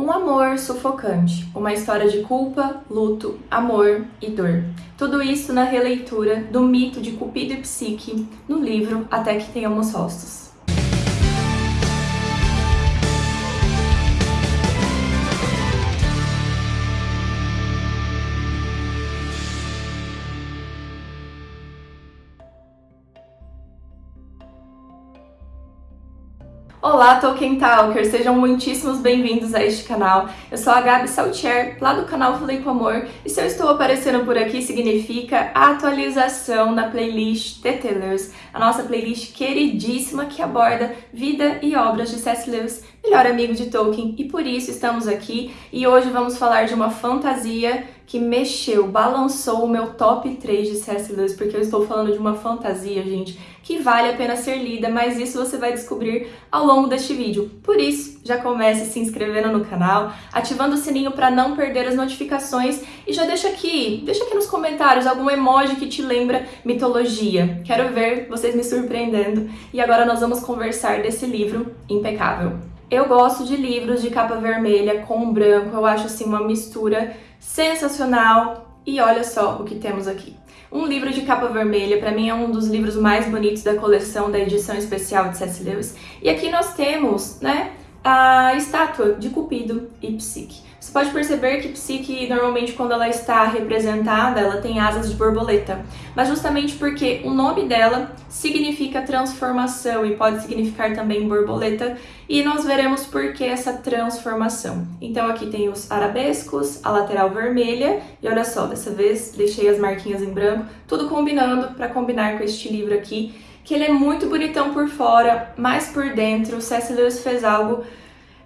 Um amor sufocante, uma história de culpa, luto, amor e dor. Tudo isso na releitura do mito de Cupido e Psique no livro Até que Tenhamos Rostos. Olá, Tolkien Talker! Sejam muitíssimos bem-vindos a este canal. Eu sou a Gabi Saltier, lá do canal Falei com Amor, e se eu estou aparecendo por aqui significa atualização na playlist Lewis, a nossa playlist queridíssima que aborda vida e obras de C.S. Lewis, melhor amigo de Tolkien, e por isso estamos aqui, e hoje vamos falar de uma fantasia que mexeu, balançou o meu top 3 de C.S. Lewis, porque eu estou falando de uma fantasia, gente, que vale a pena ser lida, mas isso você vai descobrir ao longo deste vídeo. Por isso, já comece se inscrevendo no canal, ativando o sininho para não perder as notificações e já deixa aqui, deixa aqui nos comentários algum emoji que te lembra mitologia. Quero ver vocês me surpreendendo. E agora nós vamos conversar desse livro impecável. Eu gosto de livros de capa vermelha com branco, eu acho assim uma mistura sensacional. E olha só o que temos aqui. Um livro de capa vermelha, para mim é um dos livros mais bonitos da coleção da edição especial de C.S. Lewis. E aqui nós temos, né, a estátua de Cupido e Psique. Você pode perceber que Psique, normalmente, quando ela está representada, ela tem asas de borboleta. Mas justamente porque o nome dela significa transformação e pode significar também borboleta. E nós veremos por que essa transformação. Então aqui tem os arabescos, a lateral vermelha. E olha só, dessa vez deixei as marquinhas em branco. Tudo combinando para combinar com este livro aqui. Que ele é muito bonitão por fora, mas por dentro C.S. Lewis fez algo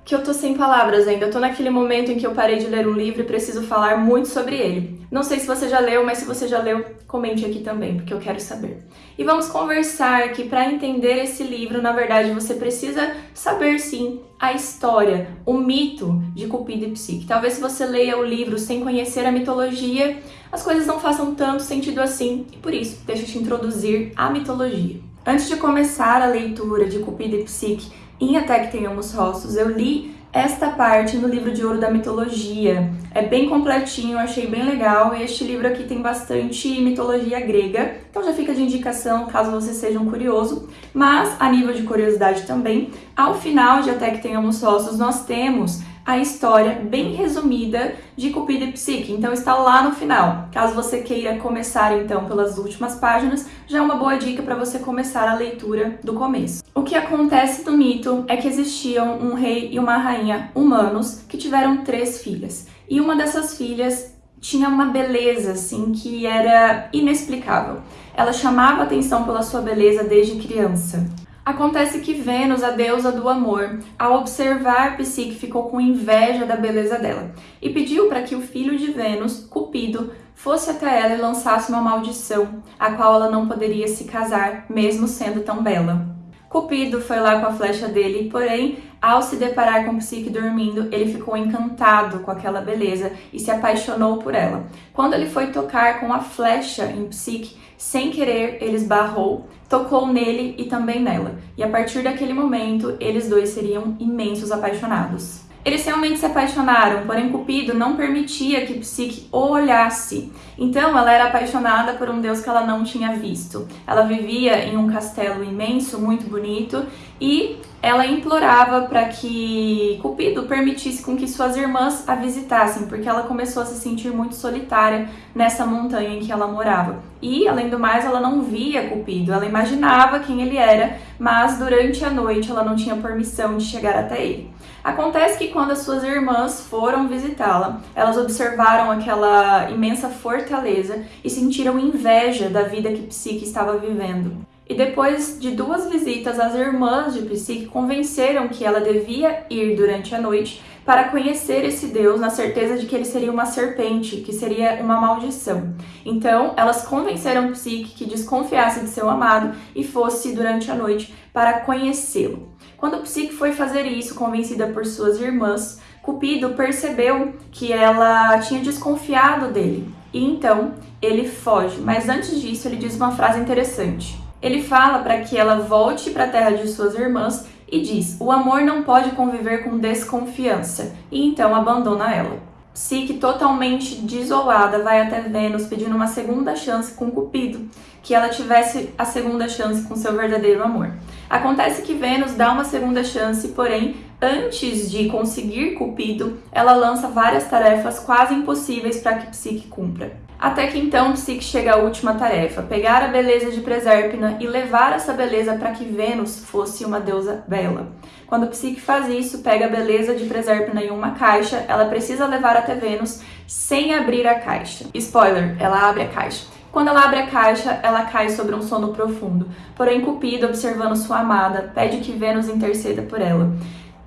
que eu tô sem palavras ainda. Eu tô naquele momento em que eu parei de ler um livro e preciso falar muito sobre ele. Não sei se você já leu, mas se você já leu, comente aqui também, porque eu quero saber. E vamos conversar que para entender esse livro, na verdade, você precisa saber sim a história, o mito de Cupido e Psique. Talvez se você leia o livro sem conhecer a mitologia, as coisas não façam tanto sentido assim, e por isso, deixa eu te introduzir a mitologia. Antes de começar a leitura de Cupido e Psique, em Até que Tenhamos Rostos, eu li esta parte no livro de ouro da mitologia. É bem completinho, achei bem legal, e este livro aqui tem bastante mitologia grega, então já fica de indicação caso você seja um curioso. Mas, a nível de curiosidade também, ao final de Até que Tenhamos Rostos, nós temos a história bem resumida de Cupido e Psique, então está lá no final. Caso você queira começar então pelas últimas páginas, já é uma boa dica para você começar a leitura do começo. O que acontece no mito é que existiam um rei e uma rainha humanos que tiveram três filhas. E uma dessas filhas tinha uma beleza assim que era inexplicável. Ela chamava atenção pela sua beleza desde criança. Acontece que Vênus, a deusa do amor, ao observar Psique, ficou com inveja da beleza dela e pediu para que o filho de Vênus, Cupido, fosse até ela e lançasse uma maldição, a qual ela não poderia se casar, mesmo sendo tão bela. Cupido foi lá com a flecha dele, porém, ao se deparar com Psique dormindo, ele ficou encantado com aquela beleza e se apaixonou por ela. Quando ele foi tocar com a flecha em Psique, sem querer, ele esbarrou, tocou nele e também nela. E a partir daquele momento, eles dois seriam imensos apaixonados. Eles realmente se apaixonaram, porém Cupido não permitia que Psique o olhasse. Então ela era apaixonada por um deus que ela não tinha visto. Ela vivia em um castelo imenso, muito bonito, e ela implorava para que Cupido permitisse com que suas irmãs a visitassem, porque ela começou a se sentir muito solitária nessa montanha em que ela morava. E, além do mais, ela não via Cupido, ela imaginava quem ele era, mas durante a noite ela não tinha permissão de chegar até ele. Acontece que quando as suas irmãs foram visitá-la, elas observaram aquela imensa fortaleza e sentiram inveja da vida que Psique estava vivendo. E depois de duas visitas, as irmãs de Psique convenceram que ela devia ir durante a noite para conhecer esse deus na certeza de que ele seria uma serpente, que seria uma maldição. Então, elas convenceram Psique que desconfiasse de seu amado e fosse durante a noite para conhecê-lo. Quando Psique foi fazer isso, convencida por suas irmãs, Cupido percebeu que ela tinha desconfiado dele. E então, ele foge. Mas antes disso, ele diz uma frase interessante. Ele fala para que ela volte para a terra de suas irmãs e diz: o amor não pode conviver com desconfiança, e então abandona ela. Psique, totalmente desolada, vai até Vênus pedindo uma segunda chance com Cupido, que ela tivesse a segunda chance com seu verdadeiro amor. Acontece que Vênus dá uma segunda chance, porém, antes de conseguir Cupido, ela lança várias tarefas quase impossíveis para que Psique cumpra. Até que então Psique chega à última tarefa, pegar a beleza de Presérpina e levar essa beleza para que Vênus fosse uma deusa bela. Quando Psique faz isso, pega a beleza de Presérpina em uma caixa, ela precisa levar até Vênus sem abrir a caixa. Spoiler, ela abre a caixa. Quando ela abre a caixa, ela cai sobre um sono profundo. Porém, Cupido, observando sua amada, pede que Vênus interceda por ela.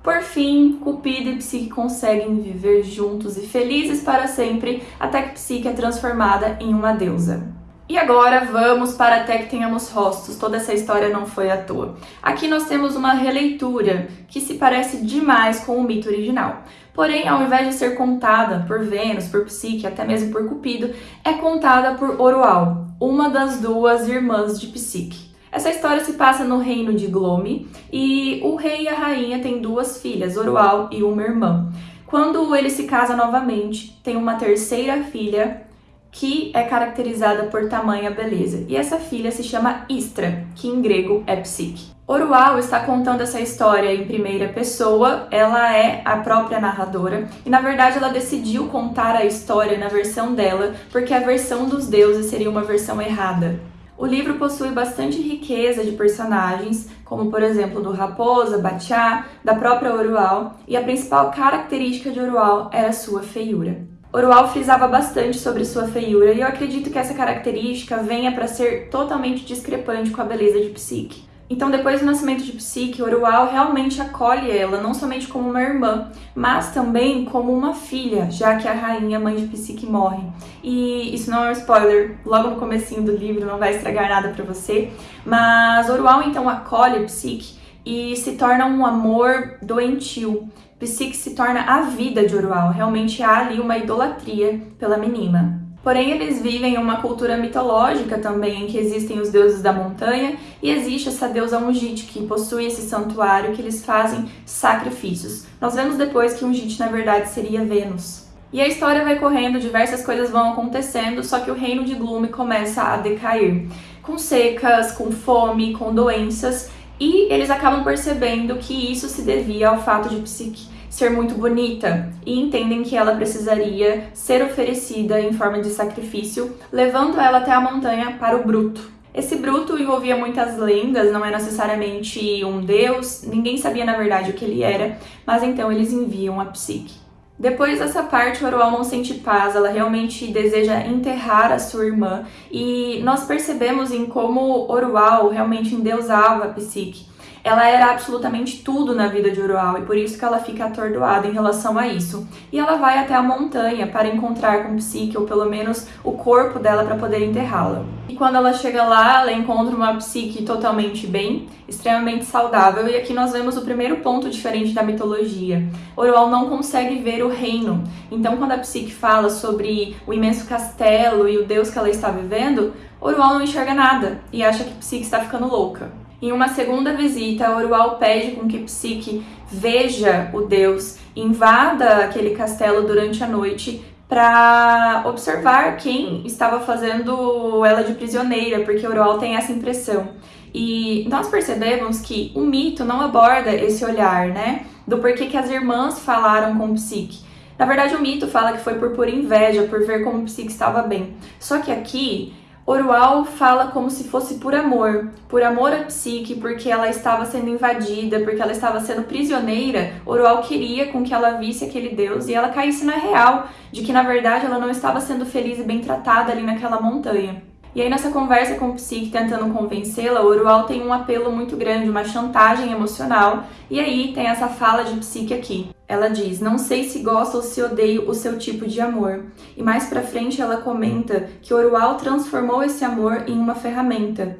Por fim, Cupido e Psique conseguem viver juntos e felizes para sempre, até que Psique é transformada em uma deusa. E agora vamos para Até que Tenhamos Rostos, toda essa história não foi à toa. Aqui nós temos uma releitura que se parece demais com o mito original. Porém, ao invés de ser contada por Vênus, por Psique, até mesmo por Cupido, é contada por Orual, uma das duas irmãs de Psique. Essa história se passa no reino de Glome e o rei e a rainha têm duas filhas, Orual e uma irmã. Quando ele se casa novamente, tem uma terceira filha que é caracterizada por tamanha beleza. E essa filha se chama Istra, que em grego é Psique. Orual está contando essa história em primeira pessoa, ela é a própria narradora, e na verdade ela decidiu contar a história na versão dela, porque a versão dos deuses seria uma versão errada. O livro possui bastante riqueza de personagens, como por exemplo do Raposa, Batiá, da própria Orual, e a principal característica de Orual era sua feiura. Orual frisava bastante sobre sua feiura e eu acredito que essa característica venha para ser totalmente discrepante com a beleza de Psique. Então, depois do nascimento de Psique, Orual realmente acolhe ela, não somente como uma irmã, mas também como uma filha, já que a rainha, mãe de Psique, morre. E isso não é um spoiler, logo no comecinho do livro, não vai estragar nada para você, mas Orual então acolhe Psique e se torna um amor doentio. Psique se torna a vida de Orual, realmente há ali uma idolatria pela menina. Porém, eles vivem em uma cultura mitológica também, em que existem os deuses da montanha e existe essa deusa Ungite, que possui esse santuário que eles fazem sacrifícios. Nós vemos depois que Ungite, na verdade, seria Vênus. E a história vai correndo, diversas coisas vão acontecendo, só que o reino de Glume começa a decair. Com secas, com fome, com doenças, e eles acabam percebendo que isso se devia ao fato de Psique ser muito bonita e entendem que ela precisaria ser oferecida em forma de sacrifício, levando ela até a montanha para o Bruto. Esse Bruto envolvia muitas lendas, não é necessariamente um deus, ninguém sabia na verdade o que ele era, mas então eles enviam a Psique. Depois dessa parte, Orual não sente paz, ela realmente deseja enterrar a sua irmã e nós percebemos em como Orual realmente endeusava a Psique ela era absolutamente tudo na vida de Urual e por isso que ela fica atordoada em relação a isso. E ela vai até a montanha para encontrar com Psique, ou pelo menos o corpo dela para poder enterrá-la. E quando ela chega lá, ela encontra uma Psique totalmente bem, extremamente saudável, e aqui nós vemos o primeiro ponto diferente da mitologia. Orual não consegue ver o reino, então quando a Psique fala sobre o imenso castelo e o deus que ela está vivendo, Orual não enxerga nada e acha que Psique está ficando louca. Em uma segunda visita, Orual pede com que Psique veja o deus, invada aquele castelo durante a noite para observar quem estava fazendo ela de prisioneira, porque Orual tem essa impressão. E nós percebemos que o mito não aborda esse olhar, né? Do porquê que as irmãs falaram com Psique. Na verdade, o mito fala que foi por pura inveja, por ver como Psique estava bem. Só que aqui Orual fala como se fosse por amor, por amor a Psique, porque ela estava sendo invadida, porque ela estava sendo prisioneira. Orual queria com que ela visse aquele deus e ela caísse na real de que na verdade ela não estava sendo feliz e bem tratada ali naquela montanha. E aí nessa conversa com o Psique tentando convencê-la, Orual tem um apelo muito grande, uma chantagem emocional, e aí tem essa fala de Psique aqui. Ela diz, não sei se gosto ou se odeio o seu tipo de amor. E mais pra frente ela comenta que Orual transformou esse amor em uma ferramenta,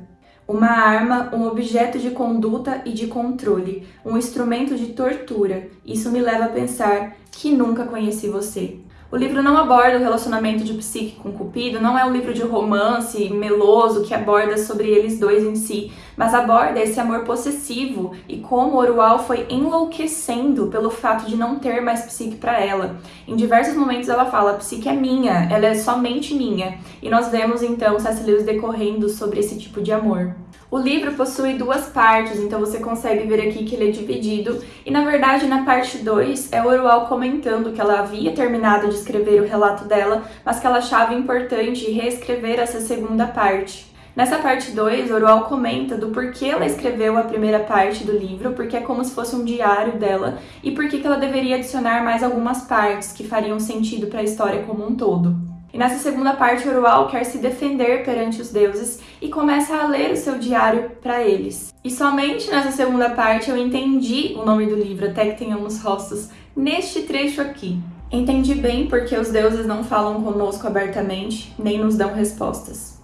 uma arma, um objeto de conduta e de controle, um instrumento de tortura. Isso me leva a pensar que nunca conheci você. O livro não aborda o relacionamento de Psique com Cupido, não é um livro de romance meloso que aborda sobre eles dois em si. Mas aborda esse amor possessivo e como Orual foi enlouquecendo pelo fato de não ter mais psique para ela. Em diversos momentos ela fala, psique é minha, ela é somente minha. E nós vemos então C.S. Lewis decorrendo sobre esse tipo de amor. O livro possui duas partes, então você consegue ver aqui que ele é dividido, e na verdade na parte 2 é Orual comentando que ela havia terminado de escrever o relato dela, mas que ela achava importante reescrever essa segunda parte. Nessa parte 2, Orual comenta do porquê ela escreveu a primeira parte do livro, porque é como se fosse um diário dela, e por que ela deveria adicionar mais algumas partes que fariam sentido para a história como um todo. E nessa segunda parte, Orual quer se defender perante os deuses e começa a ler o seu diário para eles. E somente nessa segunda parte eu entendi o nome do livro, até que tenhamos rostos, neste trecho aqui. Entendi bem porque os deuses não falam conosco abertamente, nem nos dão respostas.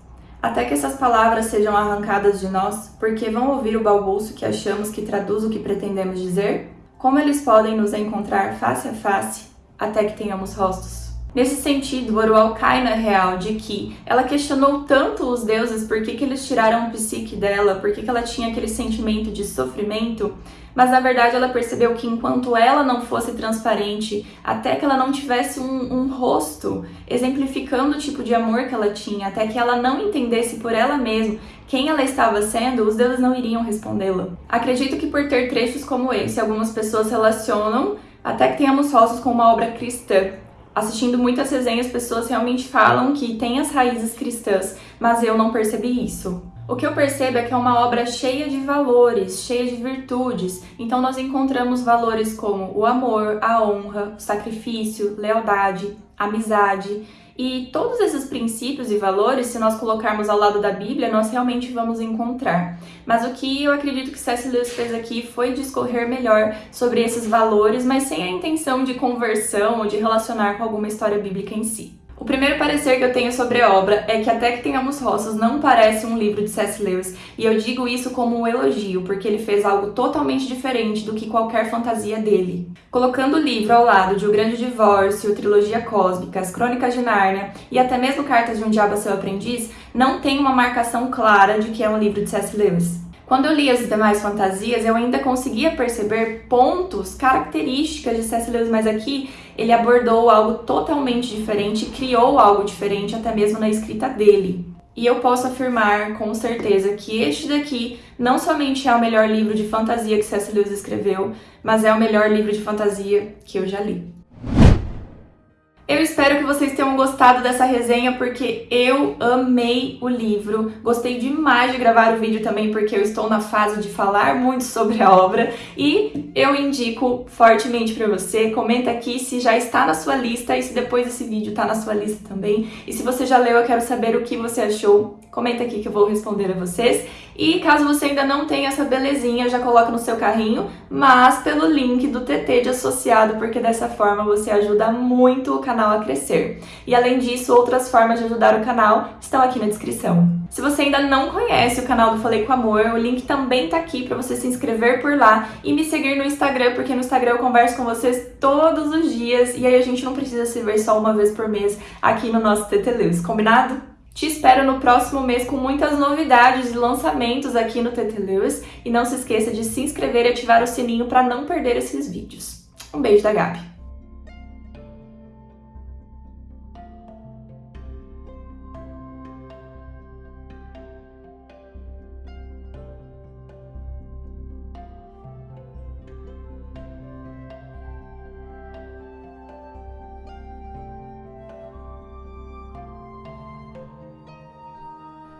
Até que essas palavras sejam arrancadas de nós, porque vão ouvir o balbuço que achamos que traduz o que pretendemos dizer? Como eles podem nos encontrar face a face, até que tenhamos rostos? Nesse sentido, Orual cai na real de que ela questionou tanto os deuses por que, que eles tiraram o psique dela, por que, que ela tinha aquele sentimento de sofrimento, mas na verdade ela percebeu que enquanto ela não fosse transparente, até que ela não tivesse um, um rosto exemplificando o tipo de amor que ela tinha, até que ela não entendesse por ela mesma quem ela estava sendo, os deuses não iriam respondê-la. Acredito que por ter trechos como esse, algumas pessoas relacionam até que tenhamos rostos com uma obra cristã, assistindo muitas resenhas, pessoas realmente falam que tem as raízes cristãs, mas eu não percebi isso. O que eu percebo é que é uma obra cheia de valores, cheia de virtudes. Então nós encontramos valores como o amor, a honra, o sacrifício, lealdade, amizade, e todos esses princípios e valores, se nós colocarmos ao lado da Bíblia, nós realmente vamos encontrar. Mas o que eu acredito que C.S. Lewis fez aqui foi discorrer melhor sobre esses valores, mas sem a intenção de conversão ou de relacionar com alguma história bíblica em si. O primeiro parecer que eu tenho sobre a obra é que Até que Tenhamos Rostos não parece um livro de C.S. Lewis, e eu digo isso como um elogio, porque ele fez algo totalmente diferente do que qualquer fantasia dele. Colocando o livro ao lado de O Grande Divórcio, Trilogia Cósmica, As Crônicas de Nárnia e até mesmo Cartas de um Diabo a Seu Aprendiz, não tem uma marcação clara de que é um livro de C.S. Lewis. Quando eu li as demais fantasias, eu ainda conseguia perceber pontos, características de C.S. Lewis, mas aqui ele abordou algo totalmente diferente, criou algo diferente até mesmo na escrita dele. E eu posso afirmar com certeza que este daqui não somente é o melhor livro de fantasia que C.S. Lewis escreveu, mas é o melhor livro de fantasia que eu já li. Eu espero que vocês tenham gostado dessa resenha porque eu amei o livro, gostei demais de gravar o vídeo também porque eu estou na fase de falar muito sobre a obra. E eu indico fortemente para você, comenta aqui se já está na sua lista e se depois desse vídeo está na sua lista também. E se você já leu eu quero saber o que você achou, comenta aqui que eu vou responder a vocês e caso você ainda não tenha essa belezinha, já coloca no seu carrinho, mas pelo link do TT de associado, porque dessa forma você ajuda muito o canal a crescer. E além disso, outras formas de ajudar o canal estão aqui na descrição. Se você ainda não conhece o canal do Falei com Amor, o link também tá aqui para você se inscrever por lá e me seguir no Instagram, porque no Instagram eu converso com vocês todos os dias e aí a gente não precisa se ver só uma vez por mês aqui no nosso TT Lewis, combinado? Te espero no próximo mês com muitas novidades e lançamentos aqui no TT Lewis e não se esqueça de se inscrever e ativar o sininho para não perder esses vídeos. Um beijo da Gabi!